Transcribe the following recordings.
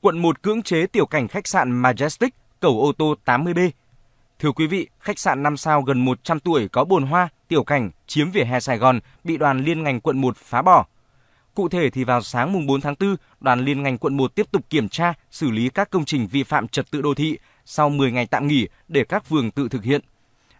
Quận 1 cưỡng chế tiểu cảnh khách sạn Majestic, cầu ô tô 80B. Thưa quý vị, khách sạn 5 sao gần 100 tuổi có bồn hoa, tiểu cảnh chiếm vỉa hè Sài Gòn bị đoàn liên ngành quận 1 phá bỏ. Cụ thể thì vào sáng mùng 4 tháng 4, đoàn liên ngành quận 1 tiếp tục kiểm tra, xử lý các công trình vi phạm trật tự đô thị sau 10 ngày tạm nghỉ để các phường tự thực hiện.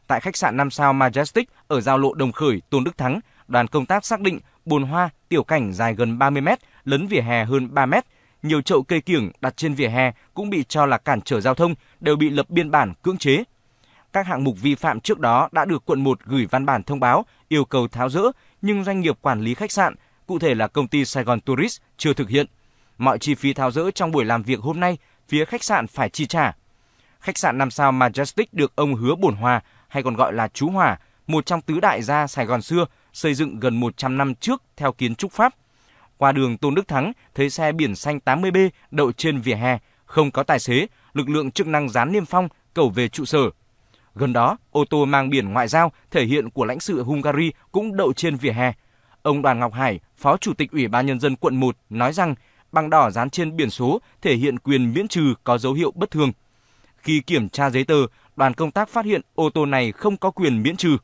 Tại khách sạn 5 sao Majestic ở giao lộ Đồng Khởi, Tôn Đức Thắng, đoàn công tác xác định bồn hoa, tiểu cảnh dài gần 30 mét, lấn vỉa hè hơn 3 mét, nhiều chậu cây kiểng đặt trên vỉa hè cũng bị cho là cản trở giao thông đều bị lập biên bản cưỡng chế. Các hạng mục vi phạm trước đó đã được quận 1 gửi văn bản thông báo yêu cầu tháo rỡ, nhưng doanh nghiệp quản lý khách sạn, cụ thể là công ty Sài Gòn Tourist chưa thực hiện. Mọi chi phí tháo rỡ trong buổi làm việc hôm nay, phía khách sạn phải chi trả. Khách sạn 5 sao Majestic được ông Hứa Bổn Hòa, hay còn gọi là Chú Hòa, một trong tứ đại gia Sài Gòn xưa, xây dựng gần 100 năm trước theo kiến trúc Pháp. Qua đường Tôn Đức Thắng, thấy xe biển xanh 80B đậu trên vỉa hè, không có tài xế, lực lượng chức năng dán niêm phong, cầu về trụ sở. Gần đó, ô tô mang biển ngoại giao thể hiện của lãnh sự Hungary cũng đậu trên vỉa hè. Ông Đoàn Ngọc Hải, Phó Chủ tịch Ủy ban Nhân dân quận 1 nói rằng bằng đỏ dán trên biển số thể hiện quyền miễn trừ có dấu hiệu bất thường. Khi kiểm tra giấy tờ, đoàn công tác phát hiện ô tô này không có quyền miễn trừ.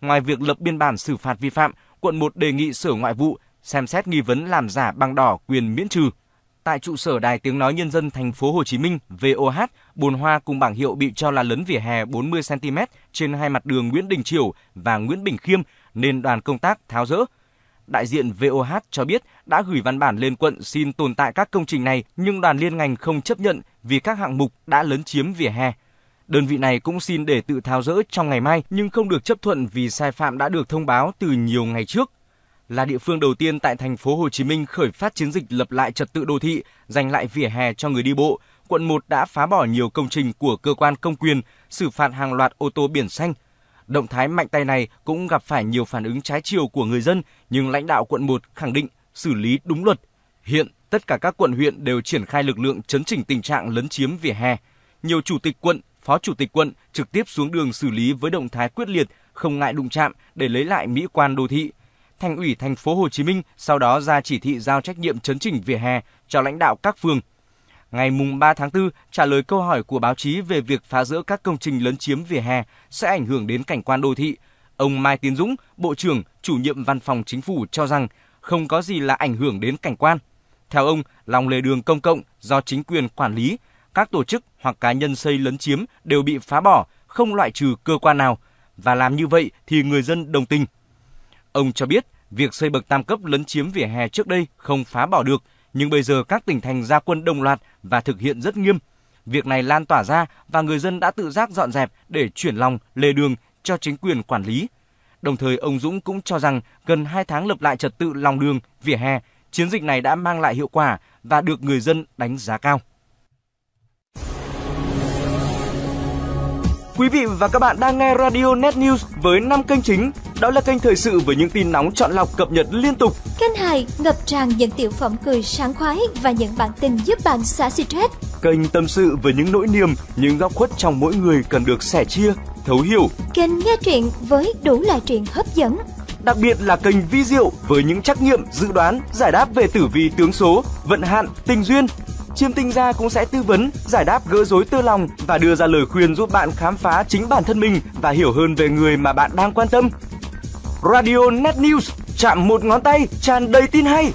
Ngoài việc lập biên bản xử phạt vi phạm, quận 1 đề nghị Sở Ngoại vụ xem xét nghi vấn làm giả bằng đỏ quyền miễn trừ. Tại trụ sở Đài Tiếng nói Nhân dân thành phố Hồ Chí Minh VOH, bồn hoa cùng bảng hiệu bị cho là lấn vỉa hè 40 cm trên hai mặt đường Nguyễn Đình Chiểu và Nguyễn Bình Khiêm nên đoàn công tác tháo rỡ. Đại diện VOH cho biết đã gửi văn bản lên quận xin tồn tại các công trình này nhưng đoàn liên ngành không chấp nhận vì các hạng mục đã lấn chiếm vỉa hè. Đơn vị này cũng xin để tự tháo rỡ trong ngày mai nhưng không được chấp thuận vì sai phạm đã được thông báo từ nhiều ngày trước là địa phương đầu tiên tại thành phố Hồ Chí Minh khởi phát chiến dịch lập lại trật tự đô thị, giành lại vỉa hè cho người đi bộ. Quận 1 đã phá bỏ nhiều công trình của cơ quan công quyền, xử phạt hàng loạt ô tô biển xanh. Động thái mạnh tay này cũng gặp phải nhiều phản ứng trái chiều của người dân, nhưng lãnh đạo quận 1 khẳng định xử lý đúng luật. Hiện, tất cả các quận huyện đều triển khai lực lượng chấn chỉnh tình trạng lấn chiếm vỉa hè. Nhiều chủ tịch quận, phó chủ tịch quận trực tiếp xuống đường xử lý với động thái quyết liệt, không ngại đụng chạm để lấy lại mỹ quan đô thị. Thành ủy thành phố Hồ Chí Minh sau đó ra chỉ thị giao trách nhiệm chấn chỉnh vỉa hè cho lãnh đạo các phường. Ngày mùng 3 tháng 4, trả lời câu hỏi của báo chí về việc phá rỡ các công trình lấn chiếm vỉa hè sẽ ảnh hưởng đến cảnh quan đô thị, ông Mai Tiến Dũng, Bộ trưởng, chủ nhiệm văn phòng chính phủ cho rằng không có gì là ảnh hưởng đến cảnh quan. Theo ông, lòng lề đường công cộng do chính quyền quản lý, các tổ chức hoặc cá nhân xây lấn chiếm đều bị phá bỏ, không loại trừ cơ quan nào, và làm như vậy thì người dân đồng tình. Ông cho biết, việc xây bậc tam cấp lấn chiếm vỉa hè trước đây không phá bỏ được, nhưng bây giờ các tỉnh thành ra quân đồng loạt và thực hiện rất nghiêm. Việc này lan tỏa ra và người dân đã tự giác dọn dẹp để chuyển lòng lề đường cho chính quyền quản lý. Đồng thời ông Dũng cũng cho rằng gần 2 tháng lập lại trật tự lòng đường, vỉa hè, chiến dịch này đã mang lại hiệu quả và được người dân đánh giá cao. Quý vị và các bạn đang nghe Radio Net News với 5 kênh chính. Đó là kênh thời sự với những tin nóng chọn lọc cập nhật liên tục. Kênh 2 ngập tràn những tiểu phẩm cười sáng khoái và những bản tin giúp bạn xả stress. Kênh tâm sự với những nỗi niềm, những góc khuất trong mỗi người cần được sẻ chia, thấu hiểu. Kênh nghe truyện với đủ loại truyện hấp dẫn. Đặc biệt là kênh vi diệu với những trắc nghiệm, dự đoán, giải đáp về tử vi tướng số, vận hạn, tình duyên, Chiêm tinh gia cũng sẽ tư vấn, giải đáp gỡ rối tư lòng và đưa ra lời khuyên giúp bạn khám phá chính bản thân mình và hiểu hơn về người mà bạn đang quan tâm. Radio Net News chạm một ngón tay tràn đầy tin hay